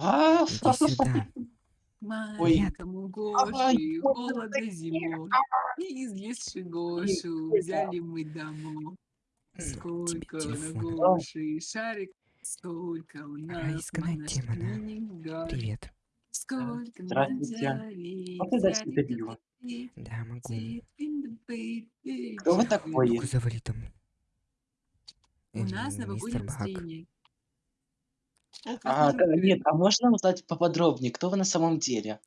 А, Иди сюда. Маленькому Гоши вот холодно зимой. И излезши Гошу Ой, взяли мы домой. Сколько на. Гоши шарик, сколько у нас монашкинь Привет. Сколько Здравствуйте. себе пиво? такие Да, могу. Кто вы такой? Ну-ка завали там. У нас Бак. настроение. А, нет, а можно узнать поподробнее, кто вы на самом деле?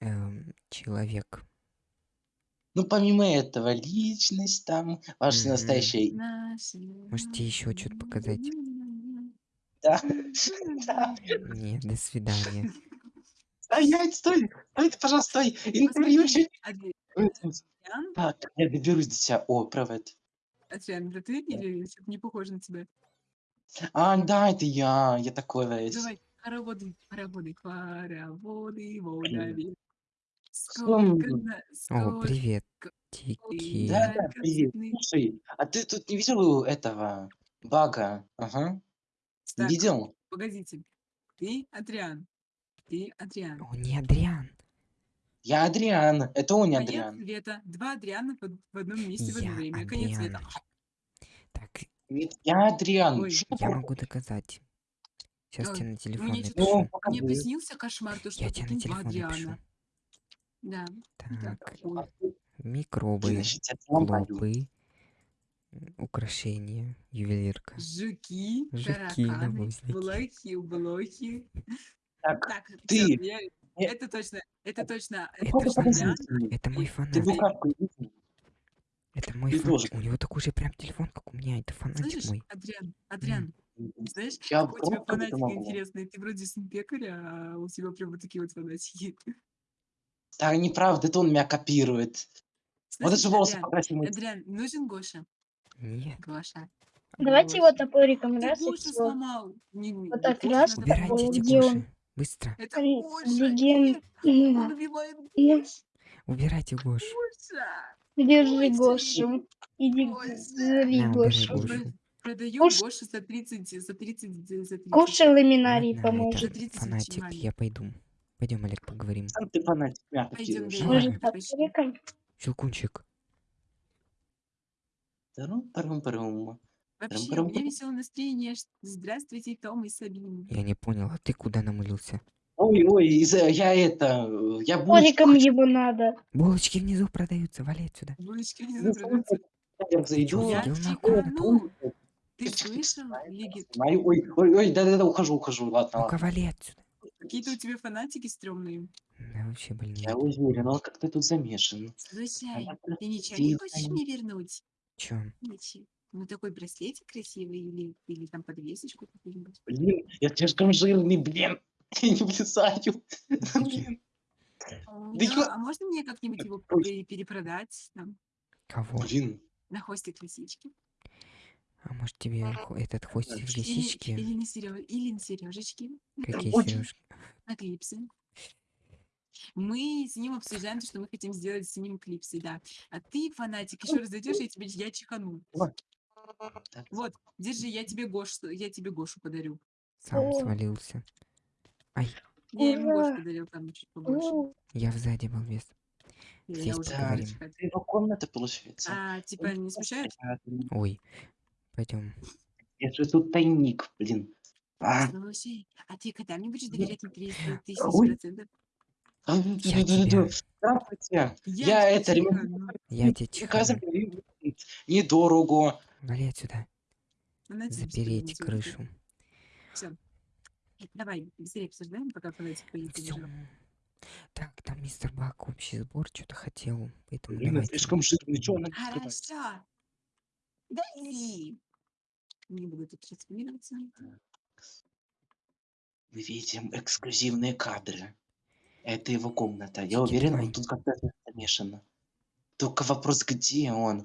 Эм, человек. Ну, помимо этого, личность там, ваше Мгм. настоящее имя. Можете еще что-то показать? Да. Да. Нет, до свидания. Стоять, стой! Стой, ты, пожалуйста, стой! Интервью еще... Не- Так, я доберусь до тебя. О, провод. Это ты не похоже на тебя? А, да, это я. Я такой весь. Давай, хороводы, хороводы, хороводы, водови. Сколько, О, привет. Тики. Да, да, привет. Слушай, а ты тут не видел этого бага? Ага. Так, видел? погодите. Ты Адриан. Ты Адриан. О, не Адриан. Я Адриан. Это он не Конец Адриан. света. Два Адриана в в одном месте в одно Я время. Конец света. Адриан. Так, Нет, я Адриан. Ой, Что я такое? могу доказать. Сейчас тебе на телефон Мне что-то Ну, напишу. мне приснился кошмар, то, что Я тебе на два телефон напишу. Адриана. Да. Так, ой. микробы, я клопы, украшения, ювелирка. Жуки, Жуки, тараканы, блохи, блохи. Так, Так, ты- я- это точно, это точно, Это это точно фанат. Подозрительный. Это мой И Ты фанат. букашку видел? Это мой ты фанат. тоже У него такой же прям телефон, как у меня. Это фанатик Слышишь, мой. Адриан, Адриан, знаешь, Я у тебя пробовать это фанатик могу. интересный? Ты вроде сын пекаря, а у тебя прям вот такие вот фанатики. Да, неправда, это он меня копирует. Вот Слышишь, даже волосы Адриан, покрасил. Адриан, нужен Гоша? Нет. Гоша. Давайте его топориком Ты раз и всё. сломал. Не- не- Вот так раз, Убирайте эти? Гоши. Быстро. Это Гоша. леген- Нет, он Да. убивает Гошу. Убирайте Гошу. Гоша. Держи Гошу. Иди, зови На, убирай Гошу. Гошу. Гош- Гошу за 30, за 30, за 30. Гоша ламинарий Ладно, поможет. За этот 30 фанатик, я пойду. Пойдем, Олег, поговорим. Сам ты фанатик меня Пойдем. Может? Щелкунчик. Тарум-парум-парум. Вообще, у меня веселое настроение. Здравствуйте, Том и Сабина. Я не понял, а ты куда намылился? Ой, ой, из-за- я это, э, я булочку Топориком хочу. его надо. Булочки внизу продаются, вали отсюда. Булочки Ну, забраться. Я зайду. Я чихану. Ты слышал, знаю, Лиги? знаю. Ой, ой, ой, да-да-да, ухожу, ухожу, ладно, Ну-ка, вали отсюда. Какие-то у тебя фанатики стрёмные. Да, вообще больные. Я уверен, он как-то тут замешан. Слушай, ты ничего не хочешь мне вернуть? Чё? Ничего. Ну такой браслетик красивый или, или там подвесочку какую-нибудь. Блин, я слишком жирный, блин. Я не влезаю. Блин. Да, ё- а можно мне как-нибудь его пере- перепродать там, Кого? Блин. на хвостик лисички? А может тебе хо- этот хвостик Или, лисички? или на серё- или на сережечки, Какие клип- сережки? на клипсы. Мы с ним обсуждаем, то, что мы хотим сделать с ним клипсы, да. А ты, фанатик, еще раз зайдешь, я тебе я чихану. Вот, держи, я тебе Гошу, я тебе Гошу подарю. Сам О. свалился. Ай, Я ему Ура! подарил там чуть побольше. Ну, я сзади балбес. Я- здесь поговорим. его комната, получается. А, типа, не смущает? Ой, пойдем. Это же тут тайник, блин. А, Слушай, а ты когда мне будешь доверять на 300 тысяч Ой. процентов? Я тебя, Здравствуйте. Я Я тебя это я тебя Приказом чихану. недорого. Вали отсюда. Запереть крышу. Всё. Давай, быстрее обсуждаем, пока фанатик поедет. Все. Так, там мистер Бак общий сбор что-то хотел, поэтому Блин, давайте. слишком жирный, что она? Хорошо. Дали. Не буду тут распоминаться. Мы видим эксклюзивные кадры. Это его комната. Я уверен, он тут как-то замешан. Только вопрос, где он?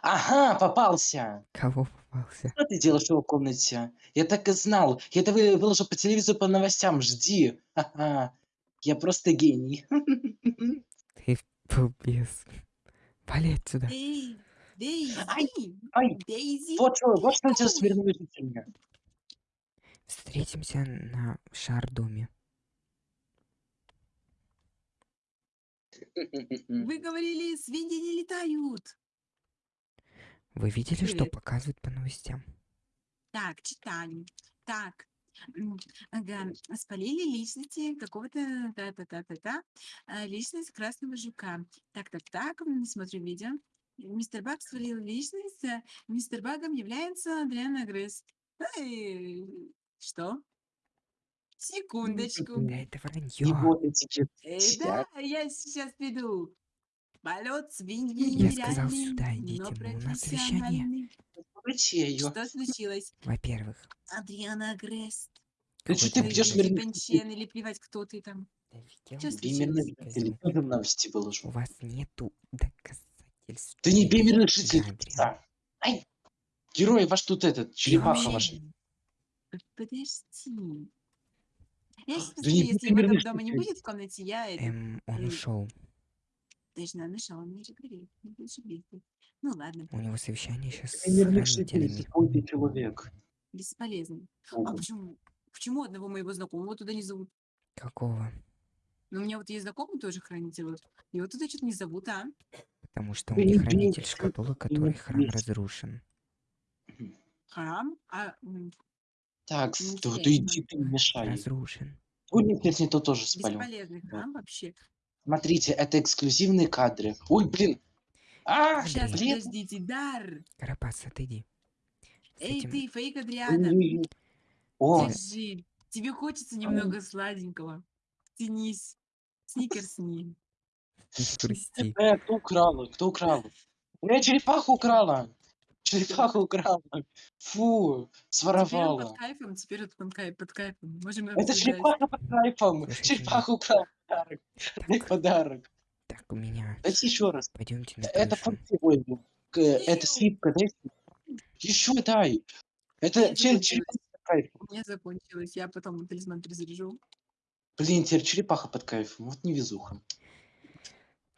Ага, попался! Кого попался? Что ты делаешь в его комнате? Я так и знал. Я это вы- выложу по телевизору по новостям. Жди. Ха-ха. Я просто гений. Ты балбес. Вали отсюда. Эй, Дейзи! ай. Дейзи! Вот что, вот что он делает с Ой. мирными жителями. Встретимся на шар-доме. Вы говорили, свиньи не летают. Вы видели, что Привет. показывают по новостям? Так, читали. Так, м, ага, спалили личности какого-то та-та-та-та-та, а, личность красного жука. Так-так-так, м, смотрю видео. Мистер Баг свалил личность, а мистер Багом является Адриана Гресс. Эй, Что? Секундочку. Да это И вранье. вот эти Э, да, я сейчас приду. Полет свиньи Я сказал, сюда идите, мы- у нас совещание. Что случилось? Во-первых, Адриана Гресс. Ты какой-то ты пьешь ребенок- мир- Чен или плевать, кто ты там. Да в новости У выложу. вас нету доказательств. Ты не бимерный Да, житель. Ай! Герой ваш тут этот, черепаха ваша. Подожди. Я сейчас Да если его дома не будет в комнате, я это... Эм, он Эй. ушел. Точно, нашел, он мне же не. Ну ладно, У него совещание сейчас с какой ты человек. бесполезно. А почему? Почему одного моего знакомого туда не зовут? Какого? Ну, у меня вот есть знакомый тоже хранитель, вот. Его туда что-то не зовут, а? Потому что он не хранитель шкатулок, который храм разрушен. Храм? А, Так, Ну, то, ты иди, ты не мешай. Разрушен. Нет, нет, то тоже спалил. бесполезный храм вообще. Смотрите, это эксклюзивные кадры. Ой, блин. А, Сейчас, блин. подождите, Дар! Карапас, отойди. С Эй, этим- ты, фейк Адриана! Ой, О, Держи. Тебе хочется немного сладенького. Тянись. Сникерсни. Не грусти. э, кто украл? Кто украл? У меня черепаху украла. Черепаху украла. Фу, Теперь он своровала. под кайфом, теперь он под, кай- под кайфом. Можем Это обсуждать. черепаха под кайфом. Черепаху украл подарок. Подарок. так, у меня. Дайте еще раз. Пойдемте на Это крышу. функция Это слипка, дай. Еще дай. Это кайфом. У меня закончилось. Я потом талисман перезаряжу. Блин, теперь черепаха под кайфом. Вот невезуха.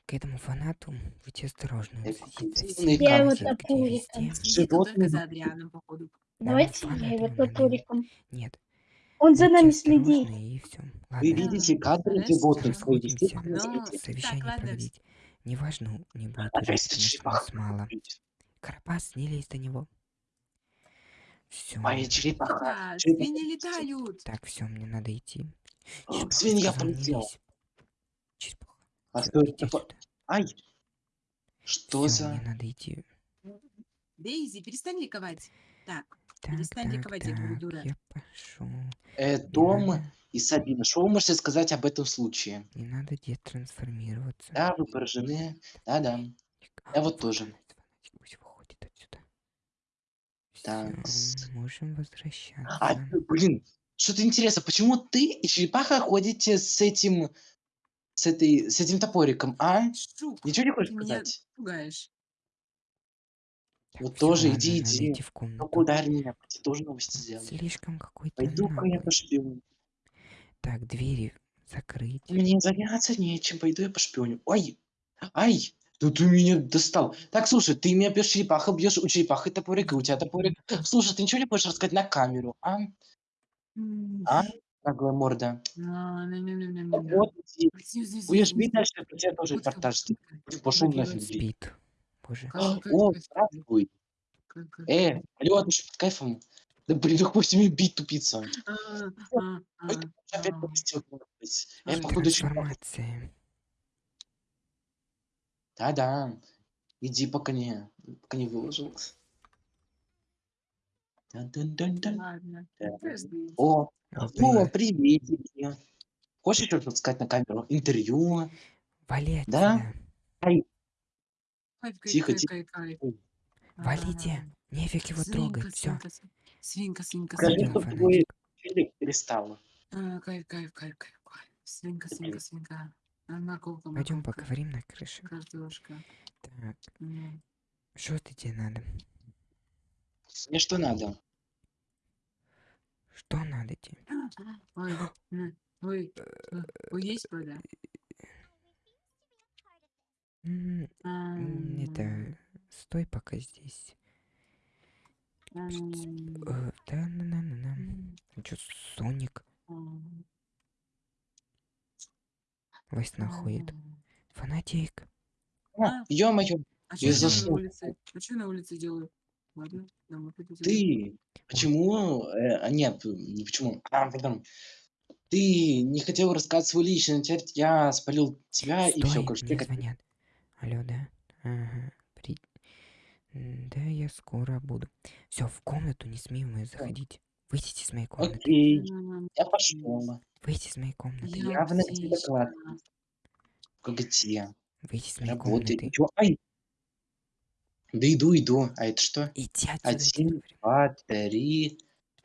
К этому фанату будьте осторожны. Я его где топориком. Животные за вокруг. Адрианом, походу. Давайте я его топориком. Нет. Он за нами следит. И все. Вы Ладно, видите кадры вы расходимся. естественно Ну, видите. Совещание проводить. Неважно, не будет уже, нас мало. Карапас, не лезь до него. Все. Моя черепаха. Черепаха. свиньи летают. Так, все, мне надо идти. Свинья полетела. Черепаха. А что это по- сюда. Ай! Что Всё, за... мне надо идти. Дейзи, перестань ликовать. Так, Перестань так, ликовать, я говорю, дура. я пошел. Э, Том и Сабина, что вы можете сказать об этом случае? Не надо детрансформироваться. Да, вы поражены. Да-да. Я вот тоже. Фанатик, фанатик, пусть выходит отсюда. Так, можем возвращаться. А, блин, что-то интересно, почему ты и черепаха ходите с этим... С, этой, с этим топориком, а? Шук, Ничего не хочешь сказать? пугаешь. Так, вот всё, тоже ладно, иди, надо иди. идти в комнату. Ну ударь меня, я тоже новости сделаю. Слишком какой-то Пойду-ка я наглый. пошпионю. Так, двери закрыть. Мне заняться нечем, пойду я пошпионю. Ой, ай, да ты меня достал. Так, слушай, ты меня бьешь черепаха, бьешь у черепахи топорик, и у тебя топорик. Слушай, ты ничего не хочешь рассказать на камеру, а? М, А? Наглая морда. а. Вот, иди. Будешь бить дальше, про тебя тоже Вот репортаж сделаю. Пошел нафиг, блин. Спит. Боже. Как- как- О, здравствуй. Э, алло, ты что, под кайфом? Да блин, ну пусть мне бить, тупица. А, а, а, Опять а. выкладывать. Я Ой, походу. Трансформация. Да-да. Иди, пока не, пока не выложил. Ладно. Да. Подожди. О, о, приветики. Хочешь что-то сказать на камеру? Интервью? Вали Да? Кайф, Тихо, тихо. кайф. Ой. Валите. Нефиг его трогать. Все. свинка, свинка, Скажи, Пойдем, свинка. твой челик. А, Кайф, кайф, кайф, кайф, кайф. Свинка, свинка, свинка. А, Морковка, Пойдем морковка. поговорим на крыше. Картошка. Так, М. что ты тебе надо? Мне что надо? Что надо тебе? Ой, м, ой, э, ой, есть вода? М, м, Это... Стой пока здесь. М, Э, Да, на на на на м. Чё, Соник М. во снах ходит? М. Фанатик. А? Ё-моё, А Я что я делаю на заснул. улице? А что я на улице делаю? Ладно, домой ты почему, э, а нет, не почему, а, потом, ты не хотел рассказать свою личность, теперь я спалил тебя и все, Стой, короче, мне ты как- звонят. Алло, да? Ага. При... Да, я скоро буду. Все, в комнату не смей мы заходить. Выйдите из моей комнаты. Окей, я пошел. Выйти из моей комнаты. Я Явно птичка. класс. Где? Выйти из моей Работает. комнаты. Ничего. Ай! Да иду, иду. А это что? Иди отсюда, тебе Один, два, три,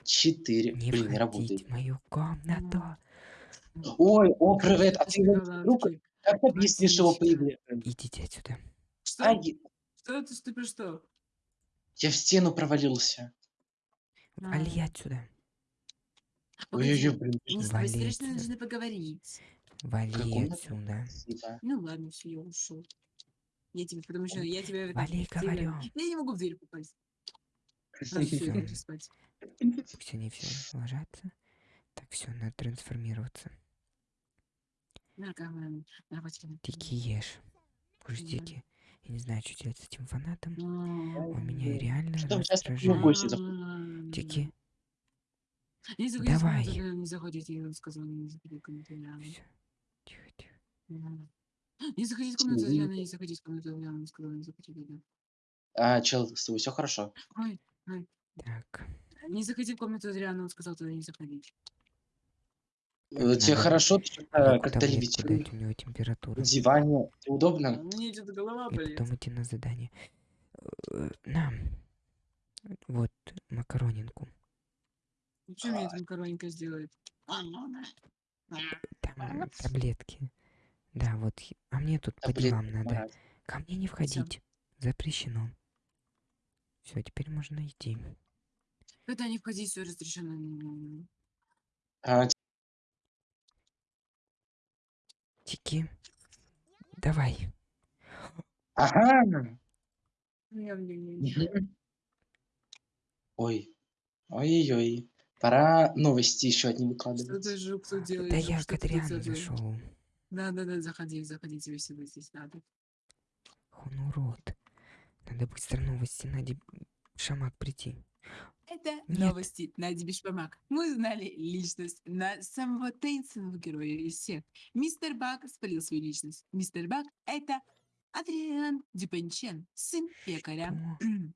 четыре. Не Блин, не работает. в мою комнату. Ой, о, привет. А Ты ты Как объяснишь его появление? Идите отсюда. Что? Ай, Что ты, ты что? я в стену провалился. Вали А. отсюда. Ой-ой-ой, блин. мы Вали срочно отсюда. должны поговорить. Вали отсюда. Ну ладно, все, я ушел. Я тебе, потому что я этом Вали, говорю. Я не могу в дверь попасть. А. Пусть они все ложатся. Так, все, надо трансформироваться. Тики ешь. Пустяки. Я не знаю, что делать с этим фанатом. А, Он меня реально Что раздражает. а, Тики, Давай. не заходите, я вам сказала, не заходите в комнату. Тихо, тихо. Не заходите в комнату. Ляна, не заходите в комнату, Ляна, не сказала, не заходите. А, чел, с тобой все хорошо? Ой, Так. не заходи в комнату, Риана, он сказал туда не заходить. Э, Тебе хорошо? Ты что-то как-то левитируешь у него температура. диване. Тебе удобно? Мне что-то голова И болит. потом идти на задание. Э, На. Вот макаронинку. Ну, Что мне эта макароника сделает? Там таблетки. Да, вот. А мне тут по делам надо. Ко мне не входить. Запрещено. Все, теперь можно идти. Когда не входить, все разрешено. А, Тики. Давай. Ага. Ой. Ой-ой-ой. Пора новости еще одни Что выкладывать. ты, Жук, тут делаешь? Да Жук, я что к ты тут Адриану делаешь? зашел. Да-да-да, заходи, заходи, тебе всегда здесь надо. Он урод. Надо быстро новости. Надо шамак прийти. Это Нет. новости Нади Бишпамак. Мы узнали личность на самого таинственного героя из всех. Мистер Бак спалил свою личность. Мистер Бак — это Адриан Дюпенчен, сын пекаря.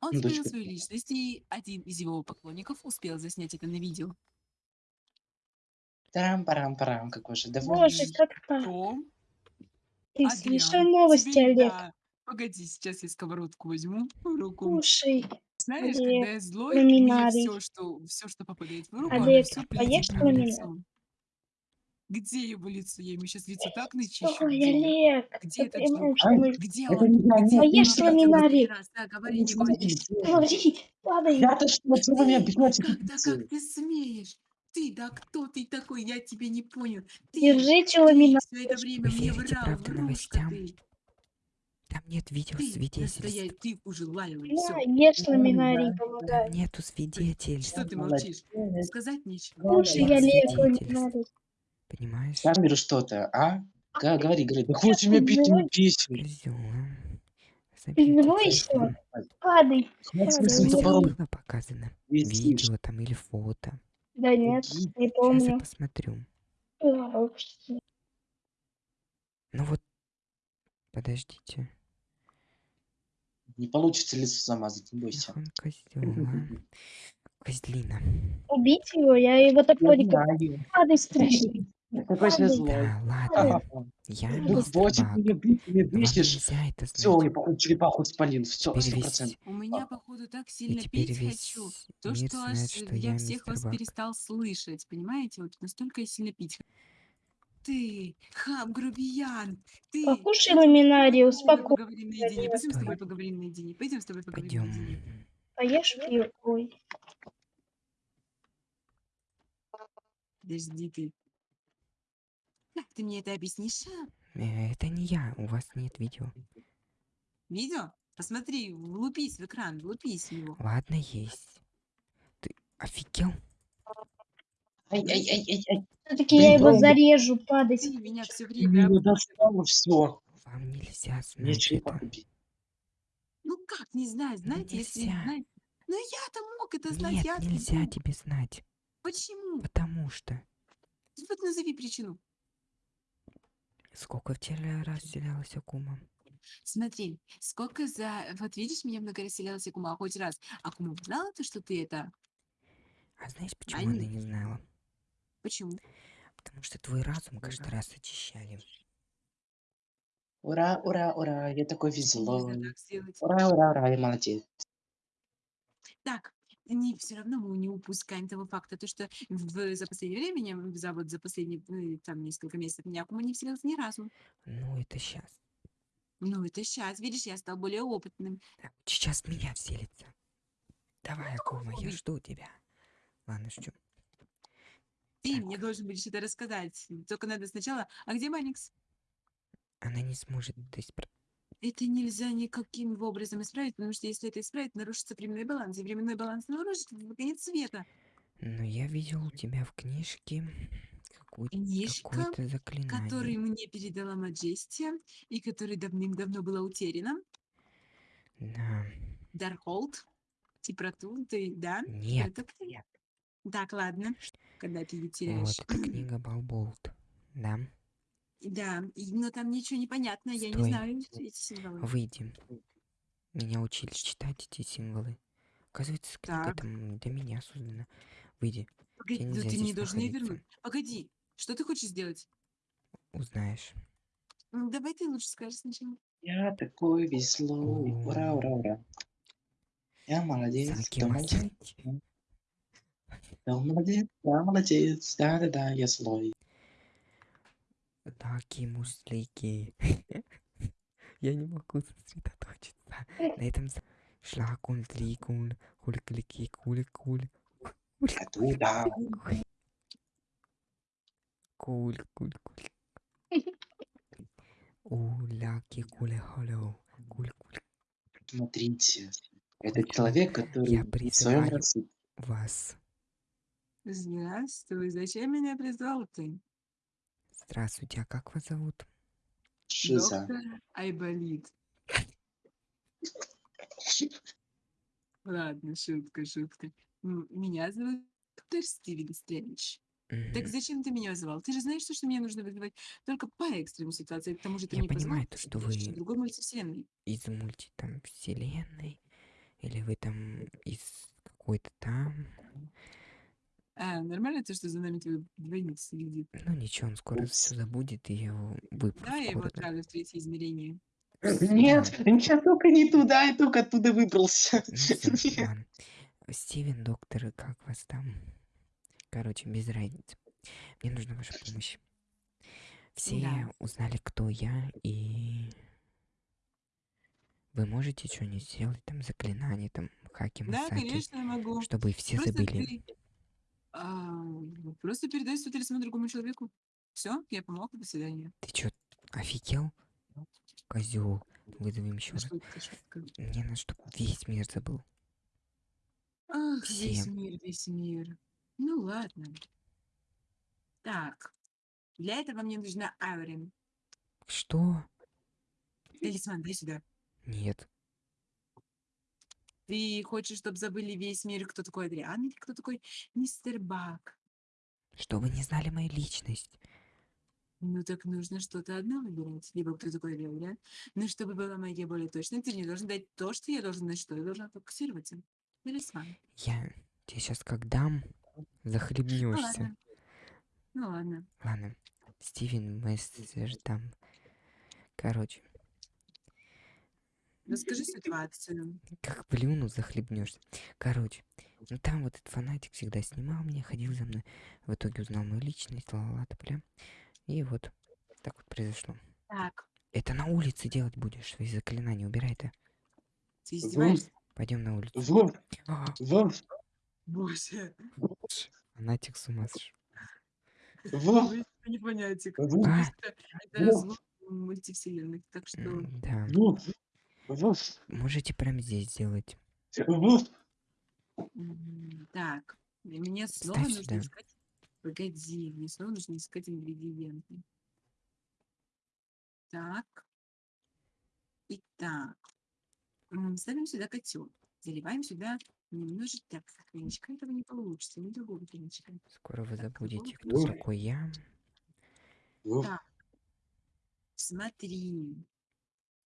Он спалил дочка свою личность, и один из его поклонников успел заснять это на видео. Тарам-парам-парам, какой же давай. Боже, как так? Том, Ты Адриан, слышал новости, Олег? да. Погоди, сейчас я сковородку возьму в руку. Слушай, Знаешь, Олег, когда я злой, мне ламинарий. все, что, все, что попадает в руку, Олег, все поешь мне в ламинарий? лицо. Где его лицо? Я ему сейчас лицо так начищу. ой, Где он? Олег, Где ты этот понимаешь, жук? что мы... Где Это он? не я, Где нет, он? Поешь нет, Ну, ламинарий. раз, Да, говори, не говори. нет, падай. Я-то что, чего меня Ты, бьете? как, ты смеешь? Ты, да кто ты такой? Я тебя не понял. Ты, Держите ты ламинарий. все это время Вы мне врал, правда, врушка новостям? ты. Там нет Ты, видеосвидетельств. настоящий, ты уже лаялый, На, все. ешь ламинарий, Там нету свидетельств. Что ты молчишь? Сказать нечего. Нет Олег, свидетельств. ламинарий. Понимаешь? Сам беру что-то, а? Га- Говори, говори. Да хочешь меня а. Забейте еще? телефон. Падай. Видео было показано? Видео там или фото? Да нет, не Сейчас я помню. посмотрю. А, Ну вот, подождите. Не получится лицо замазать, не бойся. Он козел, а. Козлина. Убить его, я его топориком. знаю. Падай, страшный. Какой же Падай. злой. Да, ладно. Я бить, меня Вам бесишь. Все, я походу черепаху спалил. Все, сто процентов. У меня, походу, так сильно пить хочу. То, что аж я всех вас перестал слышать, понимаете? Вот настолько я сильно пить х- Ты, хам, грубиян, ты. Покушай ламинарий, успокойся. поговорим наедине. Пойдем с тобой поговорим наедине. Пойдем с тобой поговорим Пойдем. наедине. Поешь пиво? Ой. Подожди ты. Как ты мне это объяснишь? а? Э, Это не я, у вас нет видео. Видео? Посмотри, влупись в экран, влупись в него. Ладно, есть. Ты... Офигел? Все-таки я его зарежу, падать. Меня все время... меня достал все. Вам нельзя знать бить. Ну как не знать? Знаете, если не нельзя. знать... Ну я-то мог это знать, Нет, я нельзя тебе знать. Почему? Потому что Вот назови причину. сколько вчера раз селялась Акума? Смотри, сколько за... Вот видишь, меня много расселялась Акума, а хоть раз. Акума знала ты, что ты это... А знаешь, почему она Они- не знала? Почему? Потому что твой разум каждый раз очищали. Ура, ура, ура, я такой веселый. так сделать? Ура, ура, ура, я молодец. Так, не, все равно мы не упускаем того факта, то, что в, за последнее время, за, вот, за последние э, там несколько месяцев меня вселялась ни разу. Ну, это сейчас. Ну, это сейчас, видишь, я стал более опытным. Сейчас в меня вселится. Давай, Акума, я Ой. жду тебя. Ладно, жду. Ты Так. мне должен будешь это рассказать. Только надо сначала... А где Маникс? Она не сможет это исправить. Это нельзя никаким образом исправить, потому что если это исправить, нарушится временной баланс. И временной баланс нарушится в конец света. Но я видел у тебя в книжке какую- Книжка, какое-то заклинание. который мне передала Маджестия, и который давным-давно было утеряно. Да. Дархолд. Типрату, ты, да? Нет. Это ты? Так, ладно. Когда ты ее Вот, теряешь. это книга Балболт. Да. Да, но там ничего не понятно, я не Стой. знаю эти символы. Выйди. Меня учили читать эти символы. Оказывается, книга Так. там для меня создана. Выйди, Погоди, ну нельзя ты здесь должен ее вернуть. Погоди, что ты хочешь сделать? узнаешь. М, Давай ты лучше скажешь сначала. Я такой веселый. Ура, ура, ура. Я молодец. Саки Кто молодец? Кто молодец? Да-да-да, я злой. Таки муслики. Я не могу сосредоточиться. На этом шлакун тликун хуликлики кули куль Оттуда. куль куль куль. Уляки куле холо куль куль. Смотрите. Это человек, который Я призываю вас. Здравствуй, зачем меня призвал ты? Здравствуйте, а как вас зовут? Шиза. Доктор Айболит. Ладно, шутка, шутка. М, Меня зовут доктор Стивен Стрэндж. Так Мгм. зачем ты меня звал? Ты же знаешь, что, что меня нужно вызывать только по экстренным ситуациям. К тому же ты Я мне позвал, понимаю, то, что потому вы- в другой мультивселенной. Из мульти там вселенной? Или вы там из какой-то там? А, нормально то, что за нами твой двойник следит? Ну ничего, он скоро все забудет, и я его выпру Давай я его да. отправлю в третье измерение. Нет, я только не туда, я только оттуда выбрался. Ну ладно. Стивен, доктор, как вас там? Короче, без разницы. Мне нужна ваша помощь. Все Да. узнали, кто я, и вы можете что-нибудь сделать, там, заклинание, там, хаки, Да, масаки, конечно, я могу. чтобы все Просто забыли. ты, а, просто передай свой талисман другому человеку. Все, я помог, до свидания. Ты чё, офигел? Козел, вызовем еще раз. Мне надо, чтобы весь мир забыл. Ах, весь Все. мир, весь мир. Ну ладно. Так, для этого мне нужна Аурин. Что? Талисман, дай сюда. Нет. Ты хочешь, чтобы забыли весь мир, кто такой Адриан или кто такой мистер Бак? Чтобы не знали мою личность. Ну так нужно что-то одно выбирать. Либо кто такой Адриан. Но чтобы была магия более точной, ты мне должен дать то, что я должен, на что я должна фокусироваться. Талисман. Я тебе сейчас как дам, Ну захлебнешься. ладно. Ну ладно. Ладно. Стивен Мессер там. Короче, Расскажи ситуацию. как плюну, захлебнешься. Короче, ну там вот этот фанатик всегда снимал меня, ходил за мной. В итоге узнал мою личность, ла-ла-ла, бля. И вот так вот произошло. Так, Это на улице делать будешь, свои заклинания, убирай это. ты издеваешься? Пойдем на улицу. Вов, А, Вов, Боже. фанатик с ума сошел. Вов, не понятие. Вов, А, Это, разлом мультивселенных. Так что... да. Вов, Можете прямо здесь сделать. Так. Мне снова Ставь нужно сюда. искать... Погоди, мне снова нужно искать ингредиенты. Так. Итак. Ставим сюда котел. Заливаем сюда немножечко... Так, коньячка этого не получится. Не другого коньячка. Скоро вы Так, забудете, кто такой я. Так. Смотри.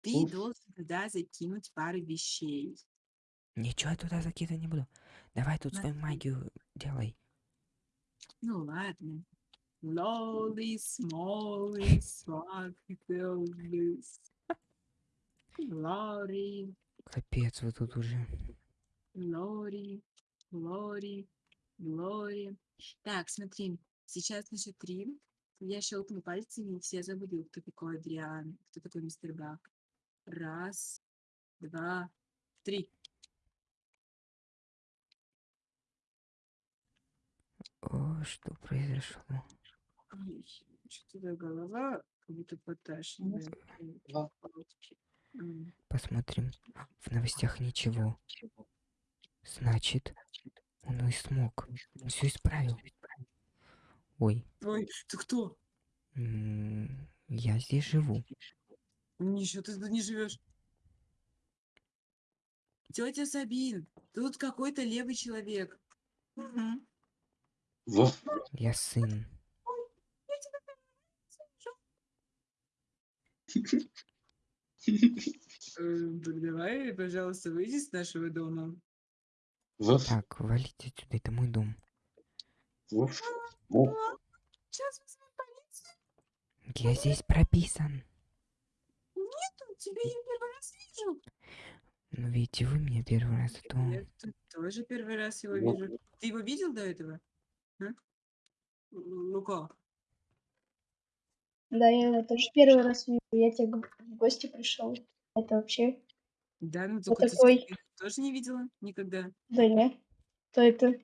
Ты Уф. должен туда закинуть пару вещей. Ничего я туда закидывать не буду. Давай тут свою Смотри. магию делай. Ну ладно. Swag, this. Лори, Капец, вы тут уже. Лори, Лори, Лори. Так, смотри, сейчас на счет три. Я щелкну пальцами, и все забудут, кто такой Адриан, кто такой мистер Бак. Раз, два, три. О, что произошло? Что-то голова как будто поташнивает. Посмотрим. В новостях ничего. Значит, он и смог. Он все исправил. Ой, Ой, ты кто? я здесь живу. Ничего, ты тут не живешь. Тетя Сабин, тут какой-то левый человек. Мгм. Во. Я сын. Э, Давай, пожалуйста, выйди с нашего дома. Так, валите отсюда, это мой дом. Сейчас вызовем полицию. Я здесь прописан. Тебя я первый раз вижу. Но видите, вы меня первый раз, а то... Я тут тоже первый раз его Вот. вижу. Ты его видел до этого? А? Лука. Да, я его тоже первый раз вижу. Я тебе в гости пришел. Это вообще... Да, ну Кто только ты такой? Тоже не видела никогда. Да не. Кто это?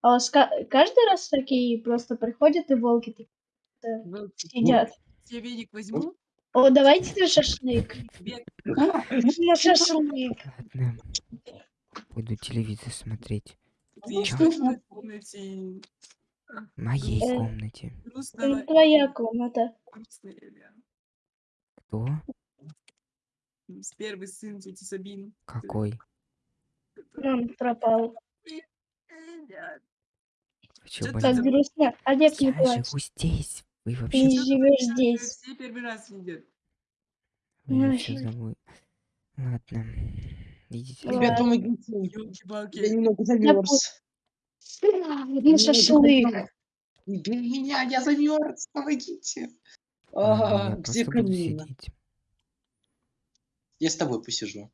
А у вас ка- каждый раз такие просто приходят и волки такие Волки. сидят? Я веник возьму. О, давайте на шашлык. На шашлык. Ладно. Пойду телевизор смотреть. Ты Чё? что в моей комнате? В моей Э. комнате. Это твоя комната. Кто? С Первый сын тети Сабины. Какой? Мам пропал. Как забыл? грустно. Олег, не Я плачь. живу здесь. Вы Ты вообще, не ты живешь здесь. Все первый раз видят. вы Ой. вообще. Ладно. Идите. Ребят, помогите. Я Ёлки-палки. немного замерз. На шашлык. Для меня, я замерз, помогите. А, я где камин? Я с тобой посижу.